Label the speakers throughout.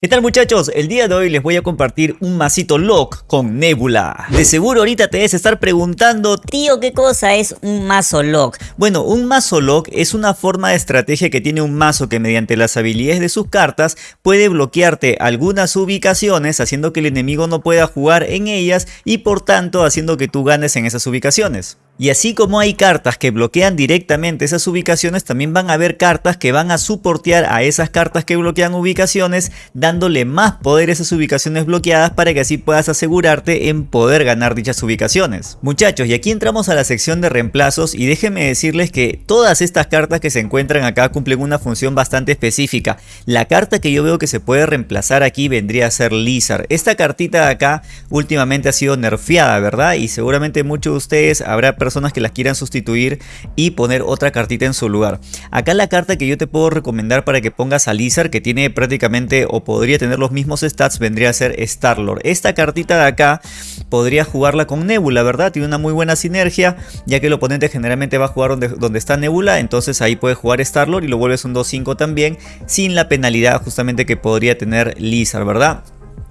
Speaker 1: ¿Qué tal muchachos? El día de hoy les voy a compartir un masito lock con Nebula. De seguro ahorita te debes estar preguntando
Speaker 2: Tío, ¿qué cosa es un mazo lock?
Speaker 1: Bueno, un mazo lock es una forma de estrategia que tiene un mazo que mediante las habilidades de sus cartas puede bloquearte algunas ubicaciones haciendo que el enemigo no pueda jugar en ellas y por tanto haciendo que tú ganes en esas ubicaciones. Y así como hay cartas que bloquean directamente esas ubicaciones, también van a haber cartas que van a soportear a esas cartas que bloquean ubicaciones, dándole más poder a esas ubicaciones bloqueadas para que así puedas asegurarte en poder ganar dichas ubicaciones. Muchachos, y aquí entramos a la sección de reemplazos y déjenme decirles que todas estas cartas que se encuentran acá cumplen una función bastante específica. La carta que yo veo que se puede reemplazar aquí vendría a ser Lizard. Esta cartita de acá últimamente ha sido nerfeada, ¿verdad? Y seguramente muchos de ustedes habrá personas que las quieran sustituir y poner otra cartita en su lugar. Acá la carta que yo te puedo recomendar para que pongas a Lizard que tiene prácticamente o podría tener los mismos stats vendría a ser Starlord. Esta cartita de acá podría jugarla con Nebula, ¿verdad? Tiene una muy buena sinergia ya que el oponente generalmente va a jugar donde, donde está Nebula, entonces ahí puede jugar Starlord y lo vuelves un 2-5 también sin la penalidad justamente que podría tener Lizard, ¿verdad?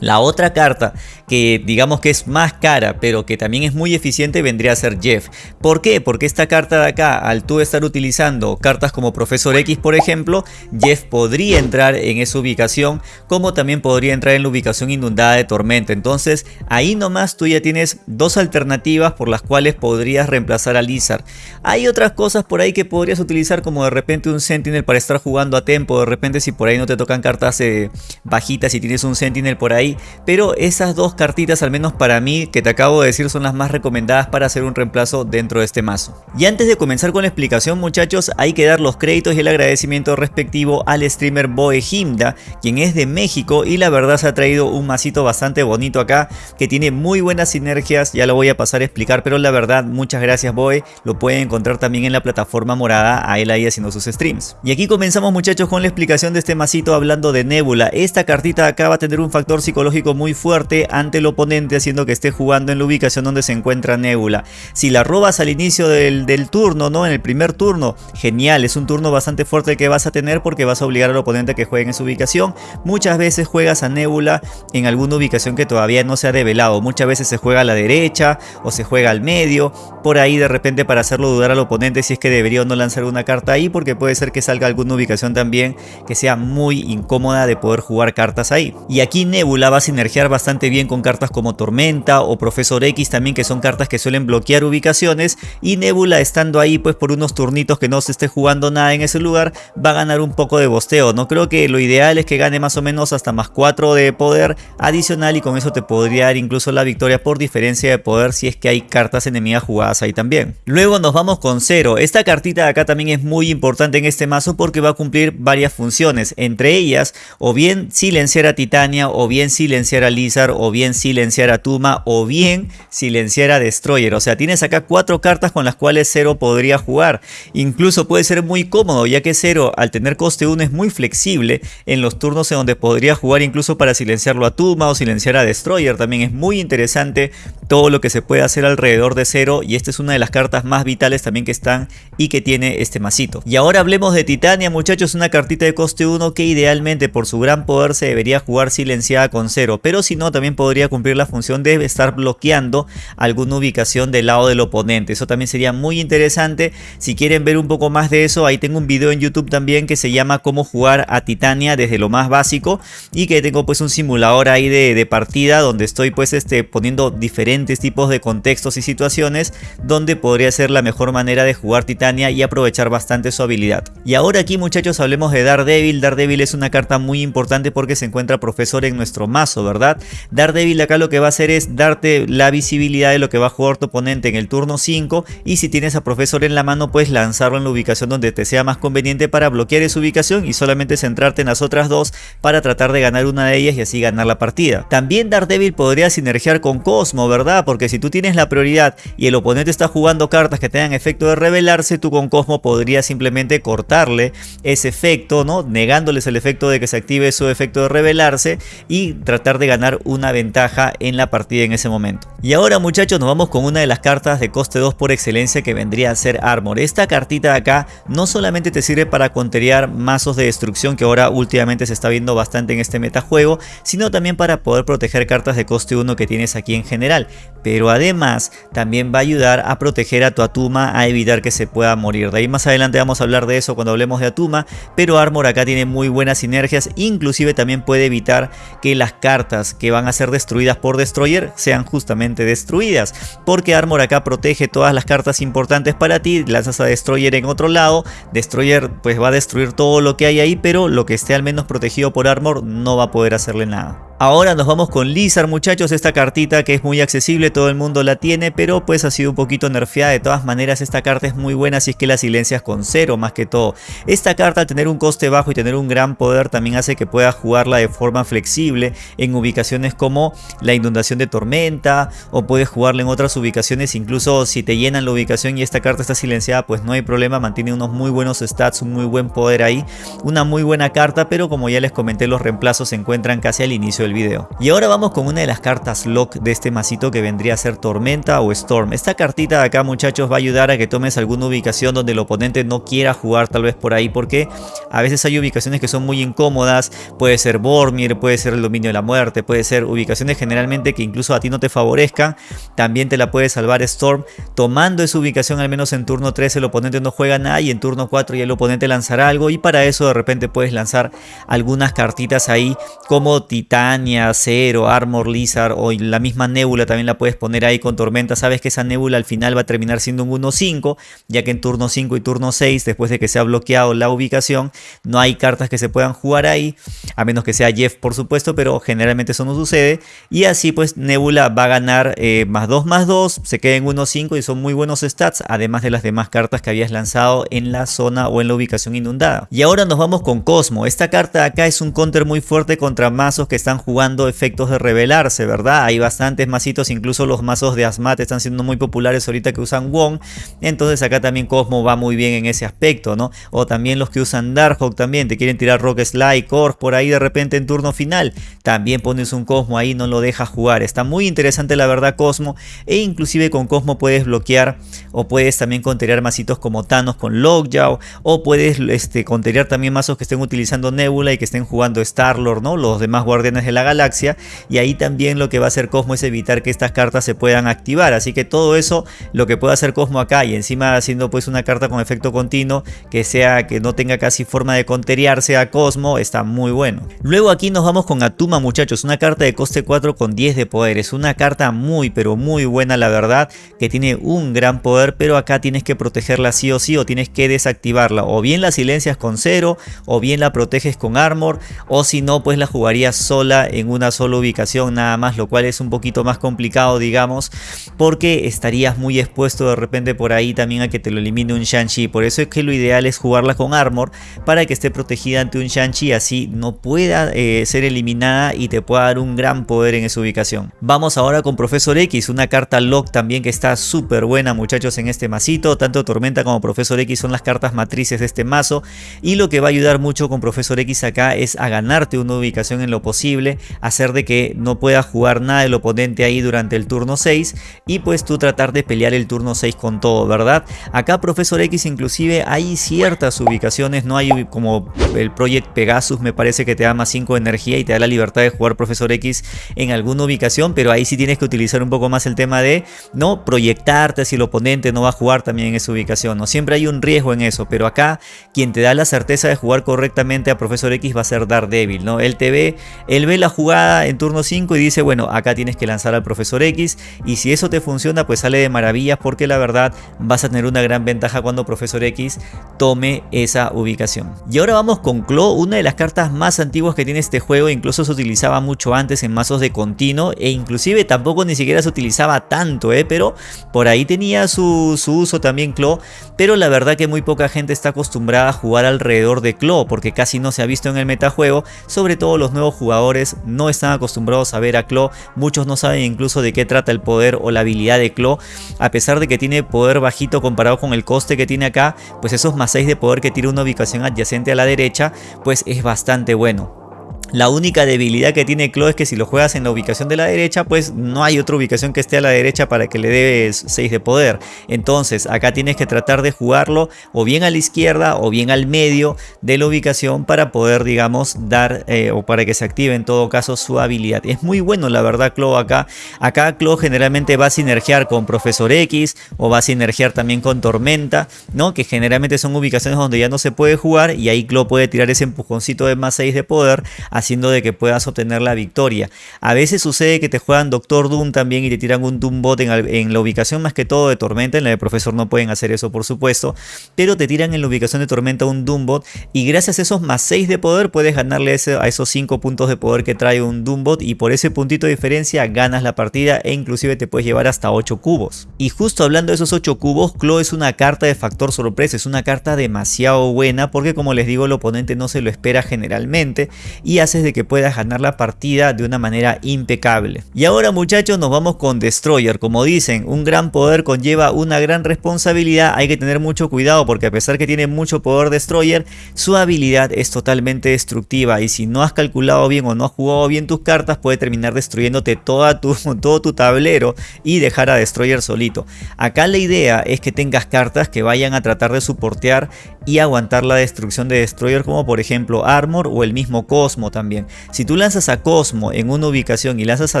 Speaker 1: La otra carta que digamos que es más cara pero que también es muy eficiente vendría a ser Jeff. ¿Por qué? Porque esta carta de acá al tú estar utilizando cartas como Profesor X por ejemplo, Jeff podría entrar en esa ubicación como también podría entrar en la ubicación inundada de tormenta. Entonces ahí nomás tú ya tienes dos alternativas por las cuales podrías reemplazar a Lizard. Hay otras cosas por ahí que podrías utilizar como de repente un Sentinel para estar jugando a tempo. De repente si por ahí no te tocan cartas eh, bajitas y tienes un Sentinel por ahí pero esas dos cartitas al menos para mí que te acabo de decir son las más recomendadas para hacer un reemplazo dentro de este mazo. Y antes de comenzar con la explicación muchachos hay que dar los créditos y el agradecimiento respectivo al streamer Boehimda quien es de México y la verdad se ha traído un masito bastante bonito acá que tiene muy buenas sinergias, ya lo voy a pasar a explicar pero la verdad muchas gracias Boe, lo pueden encontrar también en la plataforma morada a él ahí haciendo sus streams. Y aquí comenzamos muchachos con la explicación de este masito hablando de Nebula, esta cartita acá va a tener un factor psicológico muy fuerte ante el oponente haciendo que esté jugando en la ubicación donde se encuentra Nebula. Si la robas al inicio del, turno, ¿no? En el primer turno, genial, es un turno bastante fuerte que vas a tener porque vas a obligar al oponente a que juegue en su ubicación. Muchas veces juegas a Nebula en alguna ubicación que todavía no se ha develado. Muchas veces se juega a la derecha o se juega al medio. Por ahí de repente para hacerlo dudar al oponente si es que debería o no lanzar una carta ahí porque puede ser que salga alguna ubicación también que sea muy incómoda de poder jugar cartas ahí. Y aquí Nebula va a sinergiar bastante bien con cartas como Tormenta o Profesor X también que son cartas que suelen bloquear ubicaciones y Nebula estando ahí pues por unos turnitos que no se esté jugando nada en ese lugar va a ganar un poco de bosteo. No creo que lo ideal es que gane más o menos hasta más 4 de poder adicional y con eso te podría dar incluso la victoria por diferencia de poder si es que hay cartas enemigas jugadas ahí también. Luego nos vamos con Cero. Esta cartita de acá también es muy importante en este mazo porque va a cumplir varias funciones. Entre ellas o bien silenciar a Titania o bien silenciar a Lizard o bien silenciar a Tuma o bien silenciar a Destroyer. O sea, tienes acá cuatro cartas con las cuales Zero podría jugar. Incluso puede ser muy cómodo ya que Zero al tener coste 1 es muy flexible en los turnos en donde podría jugar incluso para silenciarlo a Tuma o silenciar a Destroyer. También es muy interesante todo lo que se puede hacer alrededor de Zero y esta es una de las cartas más vitales también que están y que tiene este masito. Y ahora hablemos de Titania muchachos, una cartita de coste 1 que idealmente por su gran poder se debería jugar silenciada con Pero si no también podría cumplir la función de estar bloqueando alguna ubicación del lado del oponente. Eso también sería muy interesante. Si quieren ver un poco más de eso, ahí tengo un video en YouTube también que se llama cómo jugar a Titania desde lo más básico y que tengo pues un simulador ahí de, partida donde estoy pues este, poniendo diferentes tipos de contextos y situaciones donde podría ser la mejor manera de jugar Titania y aprovechar bastante su habilidad. Y ahora aquí muchachos hablemos de Daredevil. Daredevil es una carta muy importante porque se encuentra profesor en nuestro mazo, ¿verdad? Daredevil acá lo que va a hacer es darte la visibilidad de lo que va a jugar tu oponente en el turno 5 y si tienes a Profesor en la mano puedes lanzarlo en la ubicación donde te sea más conveniente para bloquear esa ubicación y solamente centrarte en las otras dos para tratar de ganar una de ellas y así ganar la partida. También Daredevil podría sinergiar con Cosmo, ¿verdad? Porque si tú tienes la prioridad y el oponente está jugando cartas que tengan efecto de revelarse, tú con Cosmo podrías simplemente cortarle ese efecto, ¿no? Negándoles el efecto de que se active su efecto de revelarse y tratar de ganar una ventaja en la partida en ese momento. Y ahora muchachos nos vamos con una de las cartas de coste 2 por excelencia que vendría a ser Armor. Esta cartita de acá no solamente te sirve para conterear mazos de destrucción que ahora últimamente se está viendo bastante en este metajuego, sino también para poder proteger cartas de coste 1 que tienes aquí en general. Pero además también va a ayudar a proteger a tu Atuma a evitar que se pueda morir. De ahí más adelante vamos a hablar de eso cuando hablemos de Atuma, pero Armor acá tiene muy buenas sinergias, inclusive también puede evitar que las cartas que van a ser destruidas por Destroyer sean justamente destruidas, porque Armor acá protege todas las cartas importantes para ti, lanzas a Destroyer en otro lado, Destroyer pues va a destruir todo lo que hay ahí, pero lo que esté al menos protegido por Armor no va a poder hacerle nada. Ahora nos vamos con Lizard muchachos, esta cartita que es muy accesible, todo el mundo la tiene, pero pues ha sido un poquito nerfeada, de todas maneras esta carta es muy buena si es que la silencias con cero más que todo. Esta carta al tener un coste bajo y tener un gran poder también hace que puedas jugarla de forma flexible en ubicaciones como la inundación de tormenta o puedes jugarla en otras ubicaciones, incluso si te llenan la ubicación y esta carta está silenciada pues no hay problema, mantiene unos muy buenos stats, un muy buen poder ahí, una muy buena carta pero como ya les comenté los reemplazos se encuentran casi al inicio video. Y ahora vamos con una de las cartas lock de este masito que vendría a ser Tormenta o Storm. Esta cartita de acá muchachos va a ayudar a que tomes alguna ubicación donde el oponente no quiera jugar tal vez por ahí porque a veces hay ubicaciones que son muy incómodas, puede ser Bormir, puede ser el dominio de la muerte, puede ser ubicaciones generalmente que incluso a ti no te favorezcan, también te la puede salvar Storm tomando esa ubicación al menos en turno 3 el oponente no juega nada y en turno 4 ya el oponente lanzará algo y para eso de repente puedes lanzar algunas cartitas ahí como Titán Cero, Armor, Lizard o la misma Nebula también la puedes poner ahí con Tormenta. Sabes que esa Nebula al final va a terminar siendo un 1-5, ya que en turno 5 y turno 6, después de que se ha bloqueado la ubicación, no hay cartas que se puedan jugar ahí, a menos que sea Jeff por supuesto, pero generalmente eso no sucede. Y así pues Nebula va a ganar eh, más 2 más 2, se queda en 1-5 y son muy buenos stats, además de las demás cartas que habías lanzado en la zona o en la ubicación inundada. Y ahora nos vamos con Cosmo. Esta carta acá es un counter muy fuerte contra mazos que están jugando efectos de revelarse, ¿verdad? Hay bastantes mazitos, incluso los mazos de Asmat están siendo muy populares ahorita que usan Wong. Entonces acá también Cosmo va muy bien en ese aspecto, ¿no? O también los que usan Darkhawk también, te quieren tirar Rock Slide, Core por ahí de repente en turno final. También pones un Cosmo ahí, no lo dejas jugar. Está muy interesante la verdad Cosmo. E inclusive con Cosmo puedes bloquear o puedes también contener mazitos como Thanos con Lockjaw. O puedes este, contener también mazos que estén utilizando Nebula y que estén jugando Star-Lord, ¿no? Los demás guardianes de la galaxia y ahí también lo que va a hacer Cosmo es evitar que estas cartas se puedan activar. Así que todo eso lo que puede hacer Cosmo acá y encima haciendo pues una carta con efecto continuo que sea que no tenga casi forma de conteriarse a Cosmo está muy bueno. Luego aquí nos vamos con Atuma muchachos. Una carta de coste 4 con 10 de poder. Es una carta muy pero muy buena la verdad que tiene un gran poder pero acá tienes que protegerla sí o sí o tienes que desactivarla. O bien la silencias con cero o bien la proteges con armor o si no pues la jugarías sola en una sola ubicación nada más, lo cual es un poquito más complicado digamos, porque estarías muy expuesto de repente por ahí también a que te lo elimine un Shang-Chi, por eso es que lo ideal es jugarla con Armor para que esté protegida ante un Shang-Chi, así no pueda eh, ser eliminada y te pueda dar un gran poder en esa ubicación. Vamos ahora con Profesor X, una carta lock también que está súper buena muchachos en este masito, tanto Tormenta como Profesor X son las cartas matrices de este mazo. Y lo que va a ayudar mucho con Profesor X acá es a ganarte una ubicación en lo posible, hacer de que no pueda jugar nada el oponente ahí durante el turno 6 y pues tú tratar de pelear el turno 6 con todo, ¿verdad? Acá Profesor X inclusive hay ciertas ubicaciones, no hay como el Project Pegasus me parece que te da más 5 de energía y te da la libertad de jugar Profesor X en alguna ubicación, pero ahí sí tienes que utilizar un poco más el tema de no proyectarte si el oponente no va a jugar también en esa ubicación, no siempre hay un riesgo en eso, pero acá quien te da la certeza de jugar correctamente a Profesor X va a ser Daredevil, ¿no? Él te ve, él ve la jugada en turno 5 y dice, bueno, acá tienes que lanzar al profesor X y si eso te funciona pues sale de maravillas porque la verdad vas a tener una gran ventaja cuando profesor X tome esa ubicación. Y ahora vamos con Claw, una de las cartas más antiguas que tiene este juego, incluso se utilizaba mucho antes en mazos de continuo e inclusive tampoco ni siquiera se utilizaba tanto, ¿eh? pero por ahí tenía su, su uso también Claw, pero la verdad que muy poca gente está acostumbrada a jugar alrededor de Claw porque casi no se ha visto en el metajuego, sobre todo los nuevos jugadores no están acostumbrados a ver a Claw, muchos no saben incluso de qué trata el poder o la habilidad de Claw, a pesar de que tiene poder bajito comparado con el coste que tiene acá, pues esos más 6 de poder que tiene una ubicación adyacente a la derecha, pues es bastante bueno. La única debilidad que tiene Klo es que si lo juegas en la ubicación de la derecha, pues no hay otra ubicación que esté a la derecha para que le des 6 de poder. Entonces acá tienes que tratar de jugarlo o bien a la izquierda o bien al medio de la ubicación para poder, digamos, dar eh, o para que se active en todo caso su habilidad. Es muy bueno la verdad Klo acá. Acá Klo generalmente va a sinergiar con Profesor X o va a sinergiar también con Tormenta, ¿no? Que generalmente son ubicaciones donde ya no se puede jugar y ahí Klo puede tirar ese empujoncito de más 6 de poder haciendo de que puedas obtener la victoria. A veces sucede que te juegan Doctor Doom también y te tiran un Doom Bot en, la ubicación más que todo de Tormenta, en la de Profesor no pueden hacer eso por supuesto, pero te tiran en la ubicación de Tormenta un Doom Bot y gracias a esos más 6 de poder puedes ganarle a esos 5 puntos de poder que trae un Doom Bot y por ese puntito de diferencia ganas la partida e inclusive te puedes llevar hasta 8 cubos. Y justo hablando de esos 8 cubos, Claw es una carta de factor sorpresa, es una carta demasiado buena porque como les digo el oponente no se lo espera generalmente y haces de que puedas ganar la partida de una manera impecable. Y ahora muchachos nos vamos con Destroyer, como dicen, un gran poder conlleva una gran responsabilidad, hay que tener mucho cuidado porque a pesar que tiene mucho poder Destroyer, su habilidad es totalmente destructiva y si no has calculado bien o no has jugado bien tus cartas puede terminar destruyéndote todo tu tablero y dejar a Destroyer solito. Acá la idea es que tengas cartas que vayan a tratar de soportear y aguantar la destrucción de Destroyer como por ejemplo Armor o el mismo Cosmo también. Si tú lanzas a Cosmo en una ubicación y lanzas a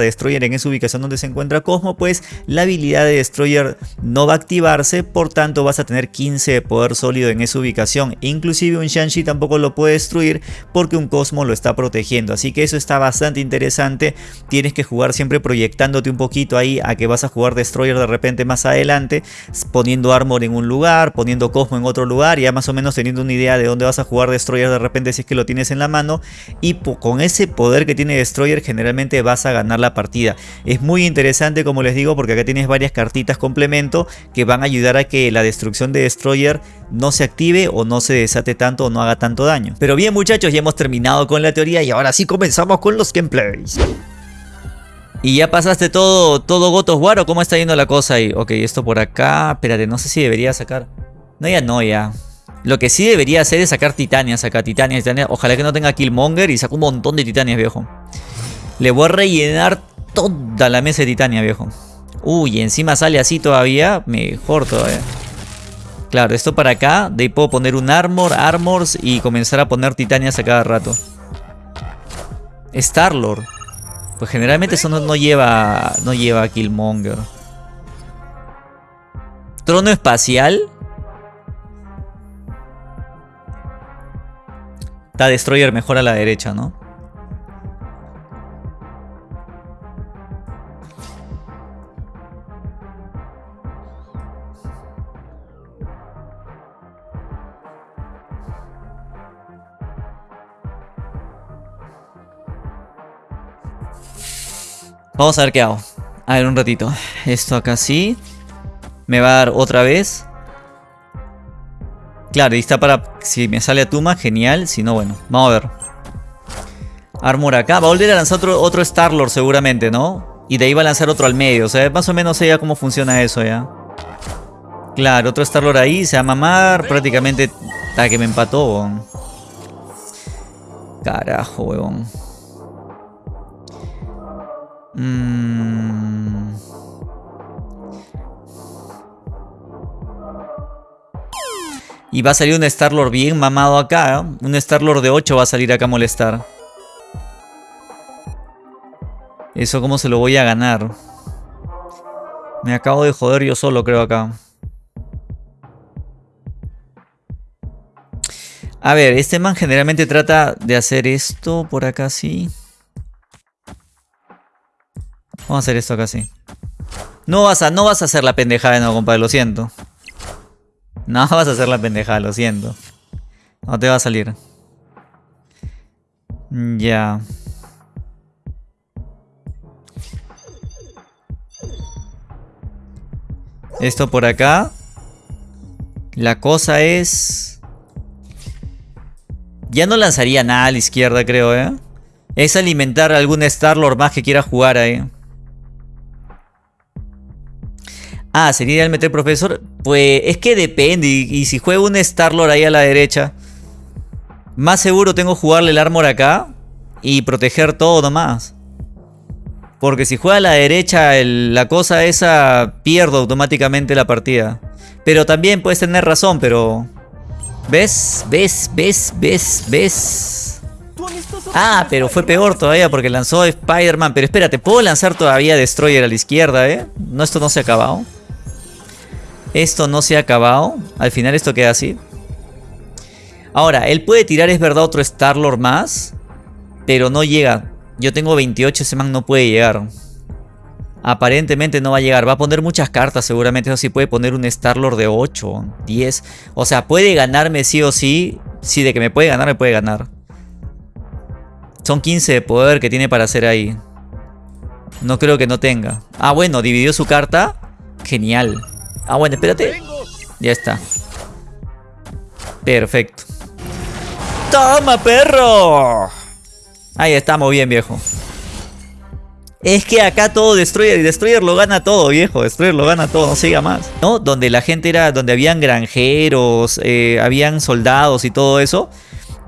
Speaker 1: Destroyer en esa ubicación donde se encuentra Cosmo, pues la habilidad de Destroyer no va a activarse, por tanto vas a tener 15 de poder sólido en esa ubicación. Inclusive un Shanshi tampoco lo puede destruir porque un Cosmo lo está protegiendo, así que eso está bastante interesante. Tienes que jugar siempre proyectándote un poquito ahí a que vas a jugar Destroyer de repente más adelante, poniendo Armor en un lugar, poniendo Cosmo en otro lugar, ya más o menos teniendo una idea de dónde vas a jugar Destroyer de repente si es que lo tienes en la mano con ese poder que tiene Destroyer generalmente vas a ganar la partida. Es muy interesante como les digo porque acá tienes varias cartitas complemento que van a ayudar a que la destrucción de Destroyer no se active o no se desate tanto o no haga tanto daño. Pero bien muchachos ya hemos terminado con la teoría y ahora sí comenzamos con los gameplays. Y ya pasaste todo, todo War o cómo está yendo la cosa ahí. Ok, esto por acá. Espérate, no sé si debería sacar. No, ya no, ya. Lo que sí debería hacer es sacar titanias acá, titanias, titanias. Ojalá que no tenga Killmonger y saque un montón de titanias, viejo. Le voy a rellenar toda la mesa de titania, viejo. Uy, encima sale así todavía. Mejor todavía. Claro, esto para acá. De ahí puedo poner un armor, armors y comenzar a poner titanias a cada rato. Starlord. Pues generalmente eso no, no lleva. No lleva Killmonger. Trono espacial. Está Destroyer mejor a la derecha, ¿no? Vamos a ver qué hago. A ver, un ratito. Esto acá sí. Me va a dar otra vez. Claro, y está para... Si me sale a Tuma, genial. Si no, bueno. Vamos a ver. Armor acá. Va a volver a lanzar otro, otro Star-Lord seguramente, ¿no? Y de ahí va a lanzar otro al medio. O sea, más o menos sé ya cómo funciona eso ya. Claro, otro Star-Lord ahí. Se va a mamar. Prácticamente... Está que me empató, Carajo, weón. Mm. Y va a salir un Star-Lord bien mamado acá. ¿eh? Un Star-Lord de 8 va a salir acá a molestar. Eso cómo se lo voy a ganar. Me acabo de joder yo solo creo acá. A ver, este man generalmente trata de hacer esto por acá sí. Vamos a hacer esto acá sí. No vas a, no vas a hacer la pendejada no, compadre, lo siento. No vas a hacer la pendejada, lo siento. No te va a salir. Ya. Esto por acá. La cosa es... Ya no lanzaría nada a la izquierda, creo, ¿eh? Es alimentar a algún Star-Lord más que quiera jugar ahí. Ah, ¿sería el meter profesor? Pues es que depende. Y, si juego un Star-Lord ahí a la derecha. Más seguro tengo jugarle el armor acá. y proteger todo nomás. Porque si juega a la derecha, la cosa esa pierdo automáticamente la partida. Pero también puedes tener razón, pero... ¿Ves? ¿Ves? ¿Ves? ¿Ves? ¿Ves? Ah, pero fue peor todavía porque lanzó Spider-Man. Pero espérate, ¿puedo lanzar todavía Destroyer a la izquierda, eh? No, esto no se ha acabado. Esto no se ha acabado. Al final esto queda así. Ahora, él puede tirar, es verdad, otro Star-Lord más. Pero no llega. Yo tengo 28, ese man no puede llegar. Aparentemente no va a llegar. Va a poner muchas cartas seguramente. Eso sí puede poner un Star-Lord de 8, 10. O sea, puede ganarme sí o sí. Sí, de que me puede ganar, me puede ganar. Son 15 de poder que tiene para hacer ahí. No creo que no tenga. Ah, bueno, dividió su carta. Genial. Ah, bueno, espérate. Ya está. Perfecto. ¡Toma, perro! Ahí estamos bien, viejo. Es que acá todo Destroyer y Destroyer lo gana todo, viejo. Destroyer lo gana todo, no siga más. ¿No? Donde la gente era, donde habían granjeros, eh, habían soldados y todo eso.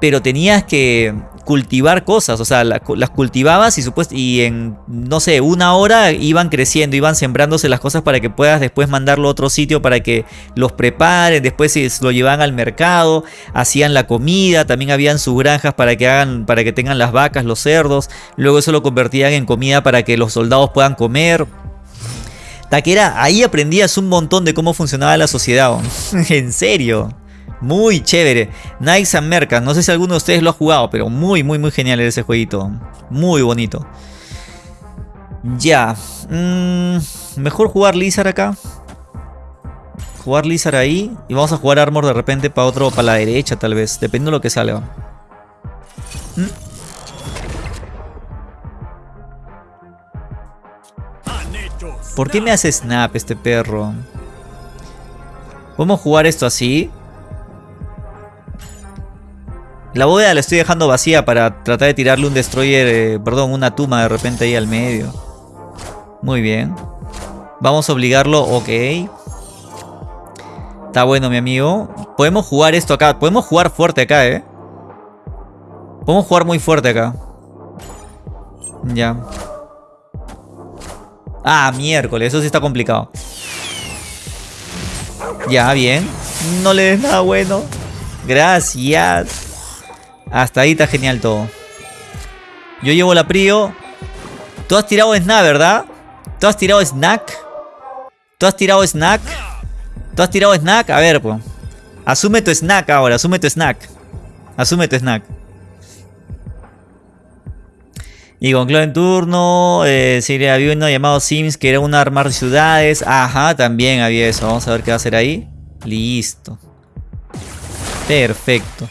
Speaker 1: Pero tenías que, cultivar cosas, o sea, las cultivabas y, y en, no sé, una hora iban creciendo, iban sembrándose las cosas para que puedas después mandarlo a otro sitio para que los preparen, después lo llevaban al mercado, hacían la comida, también habían sus granjas para que hagan, para que tengan las vacas, los cerdos, luego eso lo convertían en comida para que los soldados puedan comer. Taquera, ahí aprendías un montón de cómo funcionaba la sociedad. en serio. Muy chévere. Knights and Mercas. No sé si alguno de ustedes lo ha jugado, pero muy, muy, muy genial ese jueguito. Muy bonito. Ya. Mm, mejor jugar Lizard acá. Jugar Lizard ahí. Y vamos a jugar Armor de repente para otro, para la derecha tal vez. Dependiendo de lo que salga. ¿Mm? ¿Por qué me hace snap este perro? ¿Podemos jugar esto así? La bóveda la estoy dejando vacía para tratar de tirarle un destroyer, eh, perdón, una tuma de repente ahí al medio. Muy bien. Vamos a obligarlo, ok. Está bueno, mi amigo. Podemos jugar esto acá. Podemos jugar fuerte acá, ¿eh? Podemos jugar muy fuerte acá. Ya. Ah, miércoles. Eso sí está complicado. Ya, bien. No le des nada bueno. Gracias. Hasta ahí está genial todo. Yo llevo la Prio. Tú has tirado snack, ¿verdad? Tú has tirado snack. Tú has tirado snack. Tú has tirado snack. A ver, pues. Asume tu snack ahora. Asume tu snack. Asume tu snack. Y con Claude en turno, eh, sí, había uno llamado Sims que era un armar ciudades. Ajá, también había eso. Vamos a ver qué va a hacer ahí. Listo. Perfecto.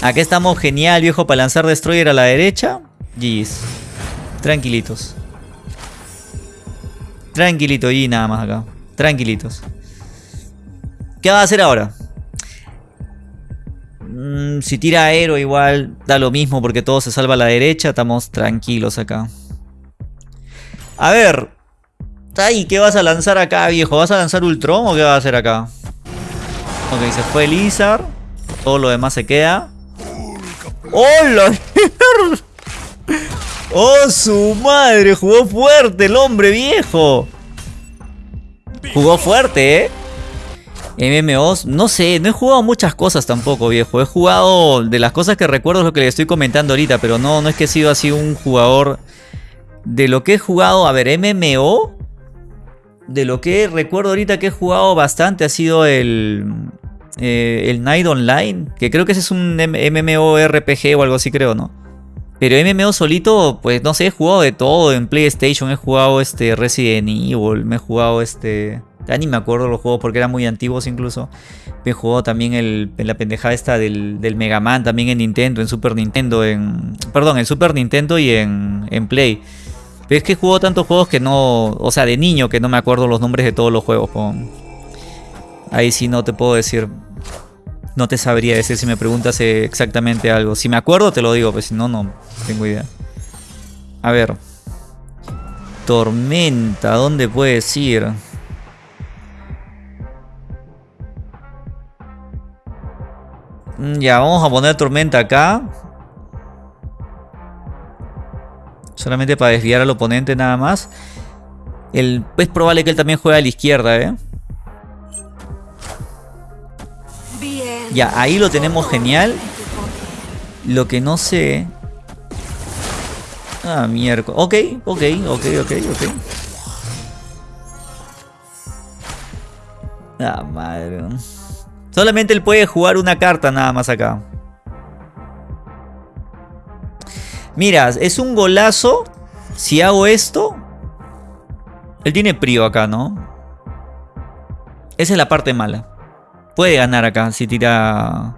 Speaker 1: Acá estamos genial, viejo, para lanzar Destroyer a la derecha. Jeez. Tranquilitos. Tranquilito y nada más acá. Tranquilitos. ¿Qué va a hacer ahora? Mm, si tira aero igual da lo mismo porque todo se salva a la derecha. Estamos tranquilos acá. A ver. Ay, ¿qué vas a lanzar acá, viejo? ¿Vas a lanzar Ultron o qué vas a hacer acá? Ok, se fue Lizard. Todo lo demás se queda. ¡Hola! ¡Oh, su madre! Jugó fuerte el hombre viejo. Jugó fuerte, ¿eh? MMOs, no sé, no he jugado muchas cosas tampoco, viejo. He jugado, de las cosas que recuerdo es lo que le estoy comentando ahorita, pero no, no es que he sido así un jugador... De lo que he jugado, a ver, MMO... De lo que recuerdo ahorita que he jugado bastante ha sido el... Eh, el Night Online, que creo que ese es un MMORPG o algo así, creo, ¿no? Pero MMO solito, pues no sé, he jugado de todo en PlayStation, he jugado este Resident Evil, me he jugado este... Ya ni me acuerdo los juegos porque eran muy antiguos incluso. Me he jugado también el, en la pendejada esta del, del, Mega Man, también en Nintendo, en Super Nintendo, en... Perdón, en Super Nintendo y en, en Play. Pero es que he jugado tantos juegos que no... O sea, de niño que no me acuerdo los nombres de todos los juegos. Ahí sí no te puedo decir. No te sabría decir si me preguntas exactamente algo. Si me acuerdo te lo digo, pero si no, no tengo idea. A ver. Tormenta, ¿dónde puedes ir? Mm, ya, vamos a poner tormenta acá. Solamente para desviar al oponente nada más. Es probable que él también juegue a la izquierda, ¿eh? Ya, ahí lo tenemos genial. Lo que no sé... Ah, miércoles. Ok, ok, ok, ok, ok. Ah, madre. Solamente él puede jugar una carta nada más acá. Mira, es un golazo. Si hago esto. Él tiene prio acá, ¿no? Esa es la parte mala. Puede ganar acá si tira...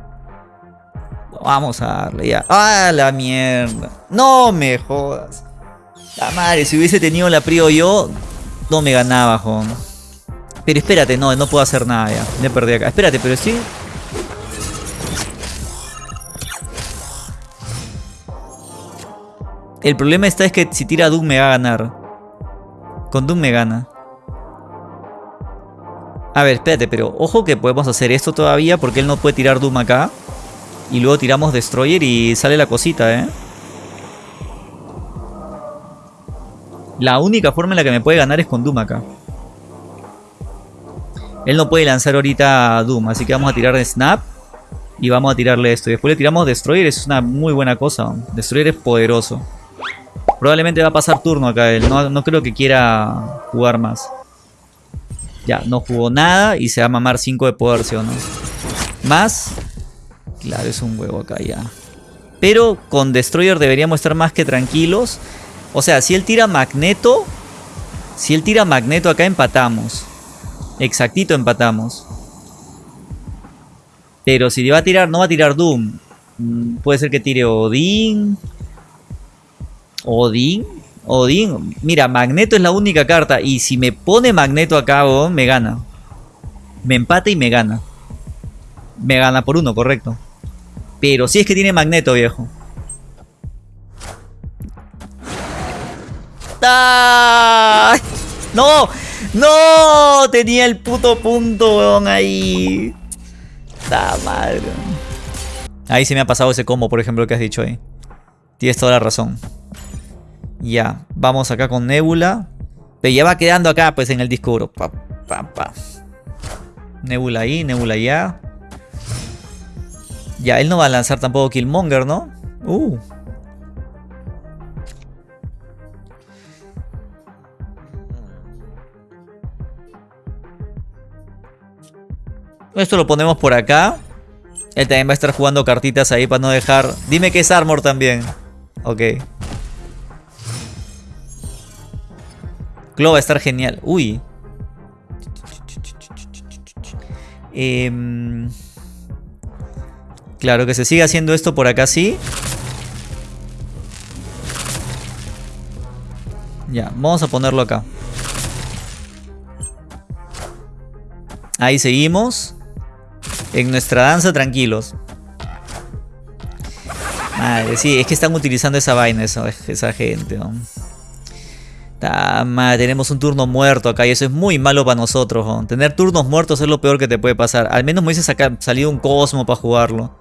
Speaker 1: Vamos a darle ya. ¡Ah, la mierda! ¡No me jodas! La madre, si hubiese tenido la prio yo, no me ganaba, joder. Pero espérate, no, no puedo hacer nada ya. Me perdí acá. Espérate, pero sí. El problema está es que si tira Doom me va a ganar. Con Doom me gana. A ver, espérate, pero ojo que podemos hacer esto todavía porque él no puede tirar Doom acá. Y luego tiramos Destroyer y sale la cosita, ¿eh? La única forma en la que me puede ganar es con Doom acá. Él no puede lanzar ahorita Doom, así que vamos a tirar Snap. Y vamos a tirarle esto. Y después le tiramos Destroyer, es una muy buena cosa. Destroyer es poderoso. Probablemente va a pasar turno acá él. No, creo que quiera jugar más. Ya, no jugó nada y se va a mamar 5 de poder, ¿sí o no? Más. Claro, es un huevo acá ya. Pero con Destroyer deberíamos estar más que tranquilos. O sea, si él tira Magneto... Si él tira Magneto acá empatamos. Exactito empatamos. Pero si va a tirar, no va a tirar Doom. Mm, puede ser que tire Odín. Odín. Odín. Mira, Magneto es la única carta. Y si me pone Magneto acá, me gana. Me empata y me gana. Me gana por uno, correcto. Pero si es que tiene Magneto, viejo. ¡Ah! ¡No! ¡No! Tenía el puto punto, weón, ahí. ¡Ta madre! Ahí se me ha pasado ese combo, por ejemplo, que has dicho ahí. Tienes toda la razón. Ya, vamos acá con Nebula. Pero ya va quedando acá, pues, en el disco pa, pa. Nebula ahí, Nebula allá. Ya, él no va a lanzar tampoco Killmonger, ¿no? Uh, Esto lo ponemos por acá. Él también va a estar jugando cartitas ahí para no dejar... Dime que es Armor también. Ok. Claw va a estar genial. Uy. Em, claro, que se siga haciendo esto por acá, sí. Ya, vamos a ponerlo acá. Ahí seguimos. En nuestra danza, tranquilos. Madre, sí, es que están utilizando esa vaina, esa, esa gente. Tenemos un turno muerto acá y eso es muy malo para nosotros. Tener turnos muertos es lo peor que te puede pasar. Al menos me hubiese salido un Cosmo para jugarlo.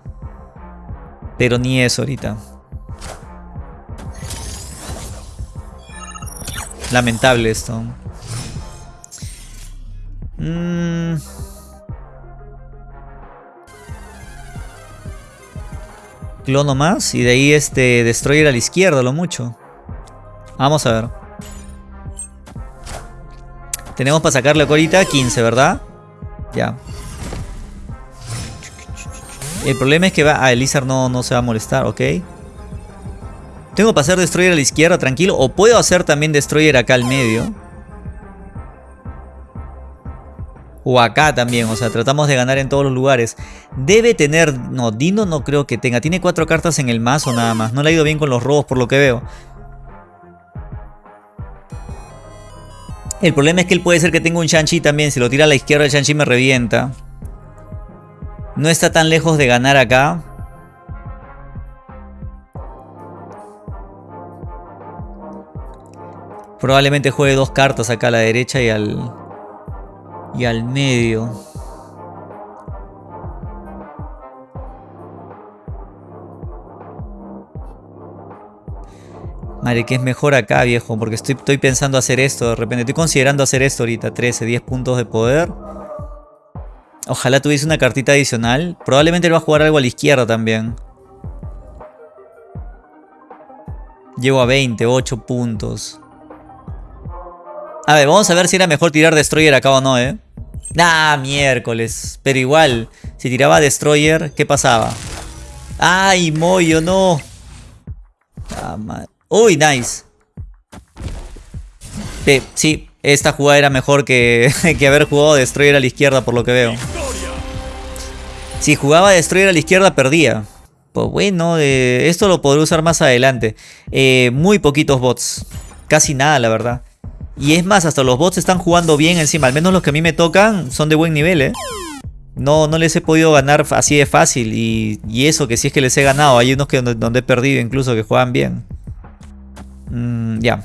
Speaker 1: Pero ni eso ahorita. Lamentable esto. Mmm... Clono más y de ahí este Destroyer a la izquierda, lo mucho. Vamos a ver. Tenemos para sacarle ahorita 15, ¿verdad? Ya. El problema es que va... Ah, el no, no se va a molestar, ok. Tengo para hacer Destroyer a la izquierda, tranquilo. O puedo hacer también Destroyer acá al medio. O acá también, o sea, tratamos de ganar en todos los lugares. Debe tener... No, Dino no creo que tenga. Tiene cuatro cartas en el mazo nada más. No le ha ido bien con los robos por lo que veo. El problema es que él puede ser que tenga un Shang-Chi también. Si lo tira a la izquierda el Shang-Chi me revienta. No está tan lejos de ganar acá. Probablemente juegue dos cartas acá a la derecha y al y al medio. Madre, que es mejor acá, viejo, porque estoy, estoy pensando hacer esto de repente. Estoy considerando hacer esto ahorita. 13, 10 puntos de poder. Ojalá tuviese una cartita adicional. Probablemente él va a jugar algo a la izquierda también. Llego a 20, 8 puntos. A ver, vamos a ver si era mejor tirar Destroyer acá o no, ¿eh? Ah, miércoles. Pero igual, si tiraba Destroyer, ¿qué pasaba? ¡Ay, Moyo, no! Ah, ¡Uy, nice! sí, esta jugada era mejor que, que haber jugado Destroyer a la izquierda, por lo que veo. Si jugaba Destroyer a la izquierda, perdía. Pues bueno, eh, esto lo podré usar más adelante. Eh, muy poquitos bots. Casi nada, la verdad. Y es más, hasta los bots están jugando bien encima. Al menos los que a mí me tocan son de buen nivel, ¿eh? No, no les he podido ganar así de fácil. Y, eso que sí es que les he ganado. Hay unos que donde, he perdido incluso que juegan bien. Mm, ya.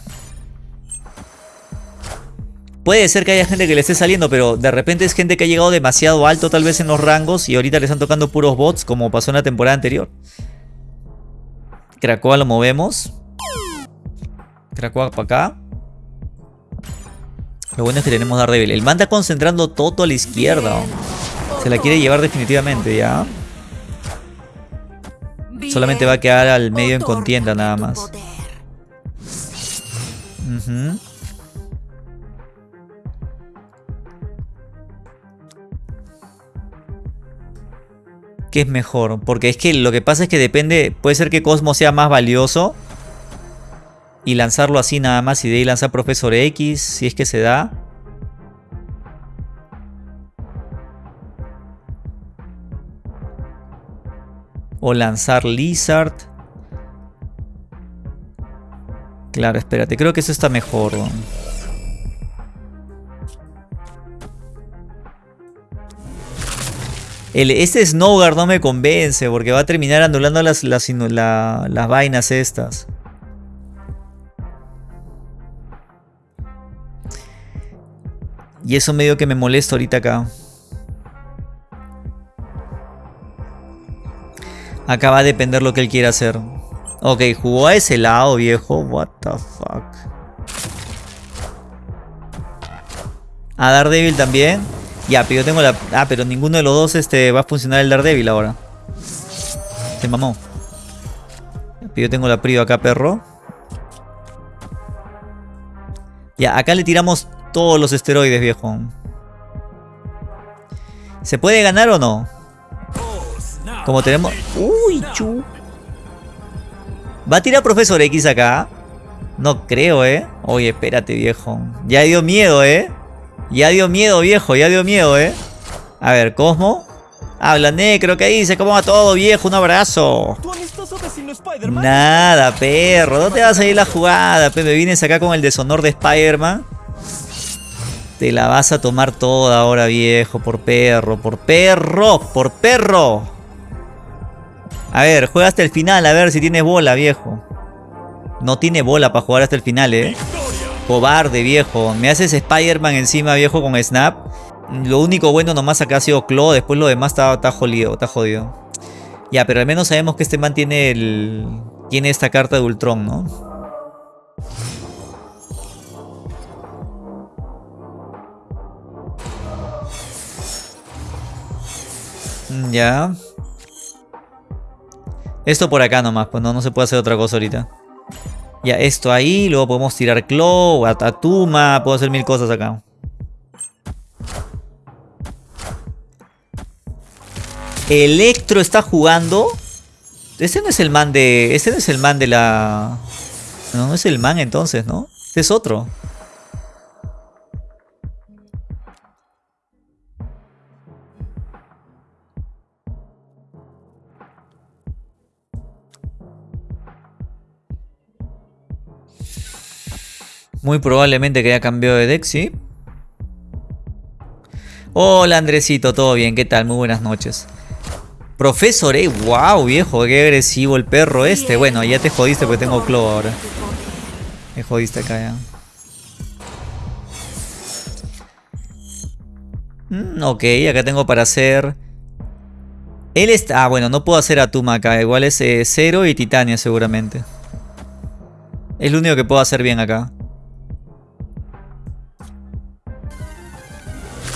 Speaker 1: Puede ser que haya gente que le esté saliendo, pero de repente es gente que ha llegado demasiado alto tal vez en los rangos y ahorita le están tocando puros bots como pasó en la temporada anterior. Krakoa lo movemos. Krakoa para acá. Lo bueno es que tenemos Daredevil. El man está concentrando todo a la izquierda. Se la quiere llevar definitivamente ya. Solamente va a quedar al medio en contienda nada más. ¿Qué es mejor? Porque es que lo que pasa es que depende... Puede ser que Cosmo sea más valioso y lanzarlo así nada más y de ahí lanzar Profesor X si es que se da. O lanzar Lizard. Claro, espérate, creo que eso está mejor. El, este Snowguard no me convence porque va a terminar anulando las, las, las vainas estas. Y eso medio que me molesta ahorita acá. Acá va a depender lo que él quiera hacer. Ok, jugó a ese lado, viejo. What the fuck. A Daredevil también. Ya, pero yo tengo la... Ah, pero ninguno de los dos este, va a funcionar el Daredevil ahora. Se mamó. Pero yo tengo la Prio acá, perro. Ya, acá le tiramos todos los esteroides, viejo. ¿Se puede ganar o no? Como tenemos... ¡Uy, chu! ¿Va a tirar Profesor X acá? No creo, ¿eh? Oye, espérate, viejo. Ya dio miedo, ¿eh? Ya dio miedo, viejo. Ya dio miedo, ¿eh? A ver, Cosmo. Habla Necro, ¿qué dice? ¿Cómo va todo, viejo? Un abrazo. Nada, perro. ¿Dónde te vas a ir la jugada? Me vienes acá con el deshonor de Spider-Man. Te la vas a tomar toda ahora, viejo. Por perro, por perro, por perro. A ver, juega hasta el final, a ver si tienes bola, viejo. No tiene bola para jugar hasta el final, eh. Cobarde, viejo. Me haces Spider-Man encima, viejo, con Snap. Lo único bueno nomás acá ha sido Claw. Después lo demás está, está jodido, está jodido. Ya, pero al menos sabemos que este man tiene el... Tiene esta carta de Ultron, ¿no? Mm, ya. Esto por acá nomás, pues no, no se puede hacer otra cosa ahorita. Ya, esto ahí, luego podemos tirar Claw, Atatuma, puedo hacer mil cosas acá. Electro está jugando. Ese no es el man de... Ese no es el man de la... No, no es el man entonces, ¿no? Este es otro. Muy probablemente que haya cambiado de deck, ¿sí? Hola Andresito, ¿todo bien? ¿Qué tal? Muy buenas noches. Profesor, eh, wow, viejo, qué agresivo el perro este. Bueno, ya te jodiste porque tengo Claw ahora. Me jodiste acá ya. Mm, ok, acá tengo para hacer... Él está... Ah, bueno, no puedo hacer Atuma acá. Igual es eh, Cero y Titania seguramente. Es lo único que puedo hacer bien acá.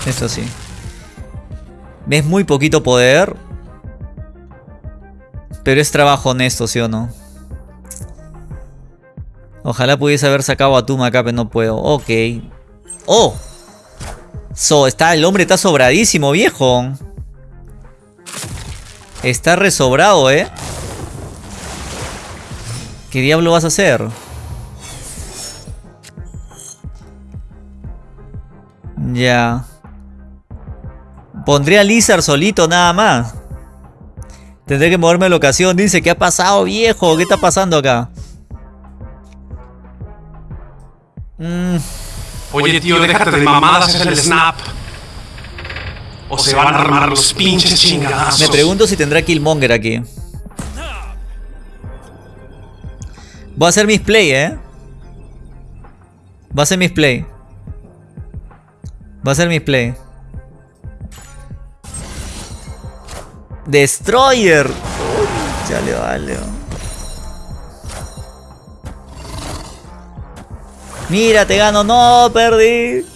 Speaker 1: Eso sí. Es muy poquito poder. Pero es trabajo honesto, ¿sí o no? Ojalá pudiese haber sacado a Tuma acá, pero no puedo. Ok. ¡Oh! So, está, el hombre está sobradísimo, viejo. Está resobrado, ¿eh? ¿Qué diablo vas a hacer? Ya. Pondría a Lizard solito nada más. Tendré que moverme de la ocasión. Dice, ¿qué ha pasado, viejo? ¿Qué está pasando acá?
Speaker 3: Mm. Oye, tío, déjate de mamadas, es el snap. O se van a armar los pinches chingadazos.
Speaker 1: Me pregunto si tendrá Killmonger aquí. Voy a hacer mis play, ¿eh? Va a ser mis play. Va a ser mis play. Destroyer. Ya le vale. Mira, te gano. No, perdí.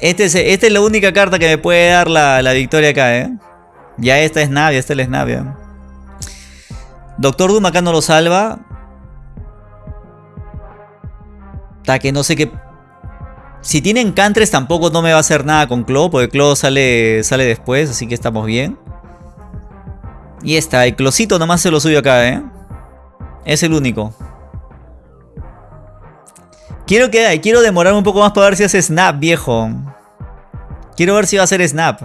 Speaker 1: Este es, esta es la única carta que me puede dar la, la victoria acá, ¿eh? Ya esta es Navia, esta es Navia. Doctor Doom acá no lo salva. Está que no sé qué si tienen Cantres tampoco no me va a hacer nada con Claw, porque Claw sale, sale después, así que estamos bien. Y está, el Closito nomás se lo suyo acá, ¿eh? Es el único. Quiero, que, quiero demorarme un poco más para ver si hace Snap, viejo. Quiero ver si va a hacer Snap.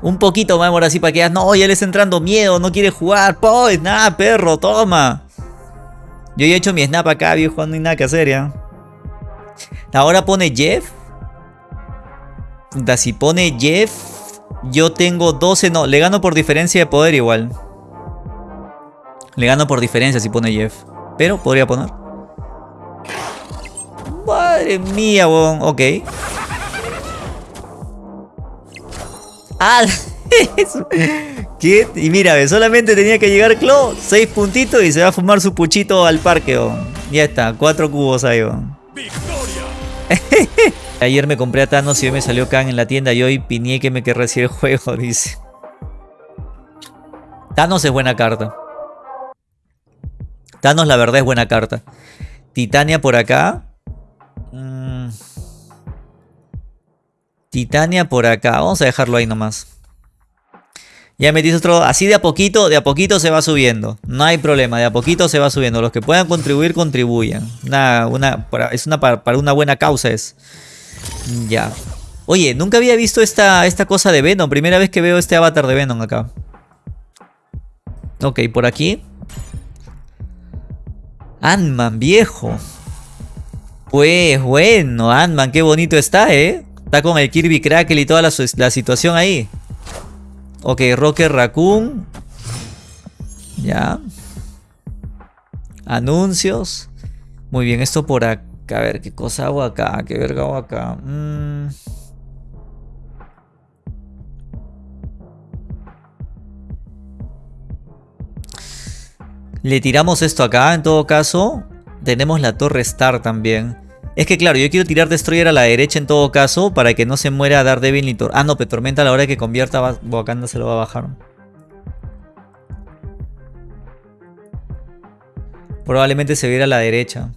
Speaker 1: Un poquito más demora así para que no, ya le está entrando miedo, no quiere jugar. Po, Snap, perro, toma. Yo ya he hecho mi Snap acá, viejo, no hay nada que hacer ya. Ahora pone Jeff. Si pone Jeff, yo tengo 12. No, le gano por diferencia de poder igual. Le gano por diferencia si pone Jeff. Pero podría poner. Madre mía, bon. Ok. Ah, ¿Qué? Y mira, solamente tenía que llegar Clo, 6 puntitos y se va a fumar su puchito al parque. Ya está, 4 cubos ahí. Ayer me compré a Thanos y hoy me salió Kang en la tienda y hoy piñé que me querrá el juego, dice. Thanos es buena carta. Thanos la verdad es buena carta. Titania por acá. Mm. Titania por acá. Vamos a dejarlo ahí nomás. Ya metiste otro. Así de a poquito, de a poquito se va subiendo. No hay problema, de a poquito se va subiendo. Los que puedan contribuir, contribuyan. Es una para, una buena causa es. Ya. Oye, nunca había visto esta, esta cosa de Venom. Primera vez que veo este avatar de Venom acá. Ok, por aquí. Ant-Man, viejo. Pues bueno, Ant-Man, qué bonito está, ¿eh? Está con el Kirby Crackle y toda la, la situación ahí. Ok, Rocker Raccoon. Ya. Anuncios. Muy bien, esto por acá. A ver, ¿qué cosa hago acá? ¿Qué verga hago acá? Mm. Le tiramos esto acá, en todo caso. Tenemos la torre Star también. Es que claro, yo quiero tirar Destroyer a la derecha en todo caso para que no se muera Daredevil ni Tormenta. Ah, no, pero Tormenta a la hora que convierta Wakanda se lo va a bajar. Probablemente se viera a la derecha.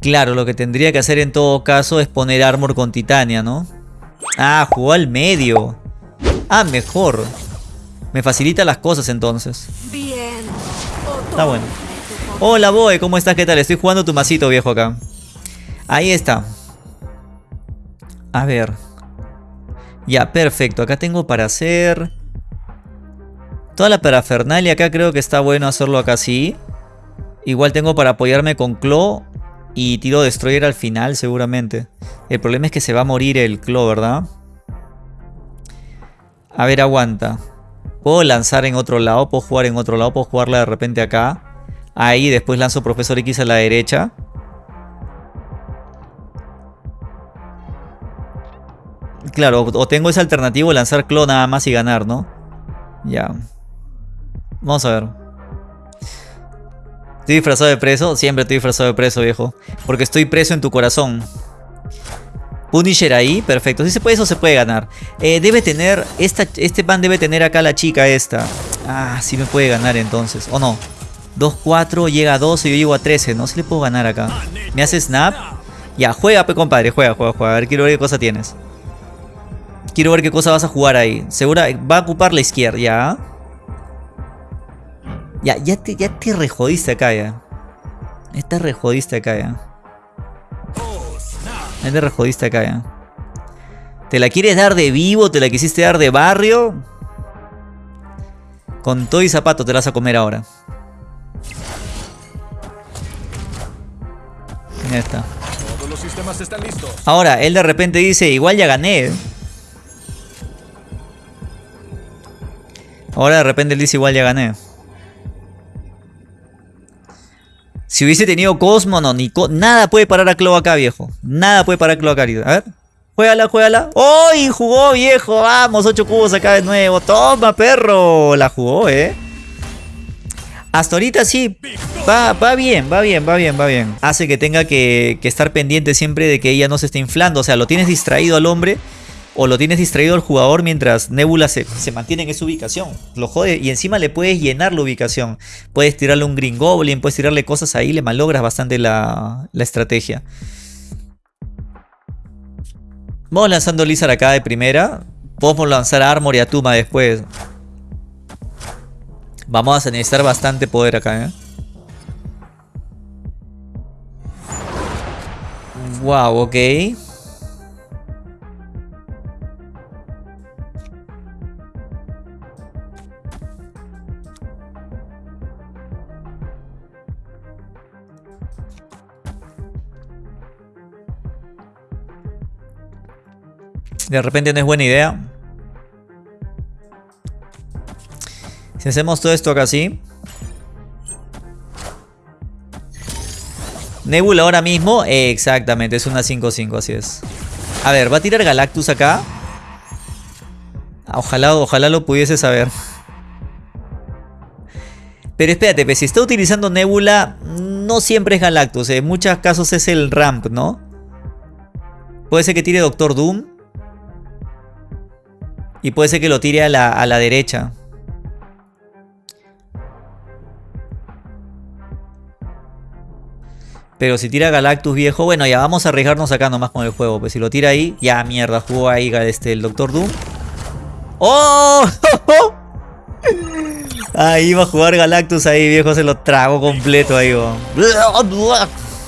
Speaker 1: Claro, lo que tendría que hacer en todo caso es poner Armor con Titania, ¿no? Ah, jugó al medio. Ah, mejor. Me facilita las cosas entonces. Bien. Está bueno. Hola Boe, ¿cómo estás? ¿Qué tal? Estoy jugando tu masito viejo acá. Ahí está. A ver. Ya, perfecto. Acá tengo para hacer... Toda la parafernalia acá creo que está bueno hacerlo acá así. Igual tengo para apoyarme con Claw y tiro Destroyer al final seguramente. El problema es que se va a morir el Claw, ¿verdad? A ver, aguanta. Puedo lanzar en otro lado, puedo jugar en otro lado, puedo jugarla de repente acá. Ahí después lanzo Profesor X a la derecha. Claro, o tengo esa alternativa lanzar clon nada más y ganar, ¿no? Ya. Vamos a ver. ¿Estoy disfrazado de preso? Siempre estoy disfrazado de preso, viejo. Porque estoy preso en tu corazón. Punisher ahí, perfecto. Si se puede, eso se puede ganar. Eh, debe tener, esta, este pan debe tener acá la chica esta. Ah, sí me puede ganar entonces. ¿O no? 2-4, llega a 12, yo llego a 13, ¿no? Si le puedo ganar acá. ¿Me hace snap? Ya, juega, compadre, juega, juega, juega. A ver, quiero ver qué cosa tienes. Quiero ver qué cosa vas a jugar ahí. Segura, va a ocupar la izquierda, ya. Ya, ya te, ya te rejodiste acá, ya. Te rejodiste acá, ya. Ahí te rejodiste acá ya. ¿Te la quieres dar de vivo? ¿Te la quisiste dar de barrio? Con todo y zapato te la vas a comer ahora. Ya está. Todos los sistemas están listos. Ahora, él de repente dice, igual ya gané. Ahora de repente él dice, igual ya gané. Si hubiese tenido Cosmo, no, ni nada puede parar a Clo acá, viejo. Nada puede parar a Clo acá. A ver. Juégala, juégala. ¡Uy! Jugó, viejo. Vamos, 8 cubos acá de nuevo. Toma, perro. La jugó, ¿eh? Hasta ahorita sí. Va, va bien, va bien, va bien, va bien. Hace que tenga que, estar pendiente siempre de que ella no se esté inflando. O sea, lo tienes distraído al hombre o lo tienes distraído al jugador mientras Nebula se, mantiene en esa ubicación. Lo jode y encima le puedes llenar la ubicación. Puedes tirarle un Green Goblin, puedes tirarle cosas ahí, le malogras bastante la, la estrategia. Vamos lanzando Lizard acá de primera. Podemos lanzar Armor y Atuma después. Vamos a necesitar bastante poder acá, ¿eh? Wow, ok. De repente no es buena idea. Si hacemos todo esto acá así. Nebula ahora mismo. exactamente, es una 5-5, así es. A ver, va a tirar Galactus acá. Ojalá, ojalá lo pudiese saber. Pero espérate, pues, si está utilizando Nebula, no siempre es Galactus. En muchos casos es el Ramp, ¿no? Puede ser que tire Doctor Doom. Y puede ser que lo tire a la, derecha. Pero si tira Galactus viejo, bueno, ya vamos a arriesgarnos acá nomás con el juego. Pues si lo tira ahí, ya mierda, jugó ahí este, el Doctor Doom. ¡Oh! ahí va a jugar Galactus ahí, viejo, se lo trago completo ahí.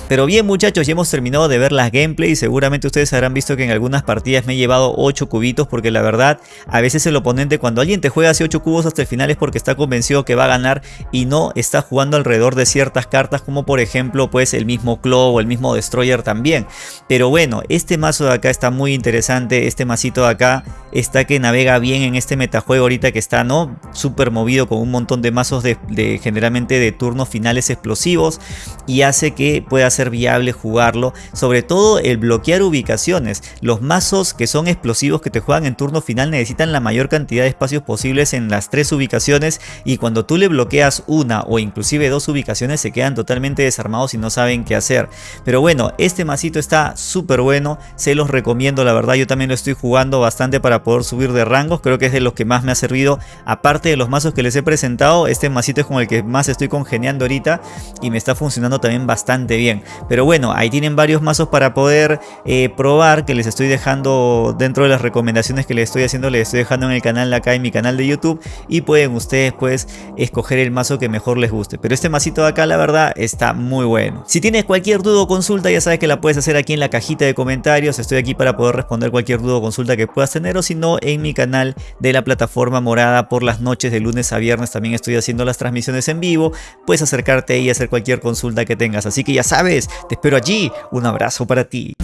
Speaker 1: Pero bien muchachos, ya hemos terminado de ver las gameplays. Seguramente ustedes habrán visto que en algunas partidas me he llevado 8 cubitos porque la verdad, a veces el oponente cuando alguien te juega hace 8 cubos hasta el final es porque está convencido que va a ganar y no está jugando alrededor de ciertas cartas como por ejemplo pues el mismo Claw o el mismo Destroyer también. Pero bueno, este mazo de acá está muy interesante, este masito de acá está que navega bien en este metajuego ahorita que está no súper movido con un montón de mazos de, de generalmente de turnos finales explosivos y hace que pueda ser viable jugarlo, sobre todo el bloquear ubicaciones. Los mazos que son explosivos que te juegan en turno final necesitan la mayor cantidad de espacios posibles en las tres ubicaciones y cuando tú le bloqueas una o inclusive dos ubicaciones se quedan totalmente desarmados y no saben qué hacer. Pero bueno, este masito está súper bueno, se los recomiendo la verdad, yo también lo estoy jugando bastante para poder subir de rangos, creo que es de los que más me ha servido, aparte de los mazos que les he presentado, este masito es con el que más estoy congeniando ahorita y me está funcionando también bastante bien. Pero bueno, ahí tienen varios mazos para poder eh, probar que les estoy dejando dentro de las recomendaciones que les estoy haciendo, les estoy dejando en el canal acá en mi canal de YouTube y pueden ustedes pues escoger el mazo que mejor les guste. Pero este masito de acá la verdad está muy bueno. Si tienes cualquier duda o consulta ya sabes que la puedes hacer aquí en la cajita de comentarios. Estoy aquí para poder responder cualquier duda o consulta que puedas tener o si no en mi canal de la plataforma morada por las noches de lunes a viernes también estoy haciendo las transmisiones en vivo. Puedes acercarte y hacer cualquier consulta que tengas. Así que ya sabes, te espero allí. Un abrazo para ti.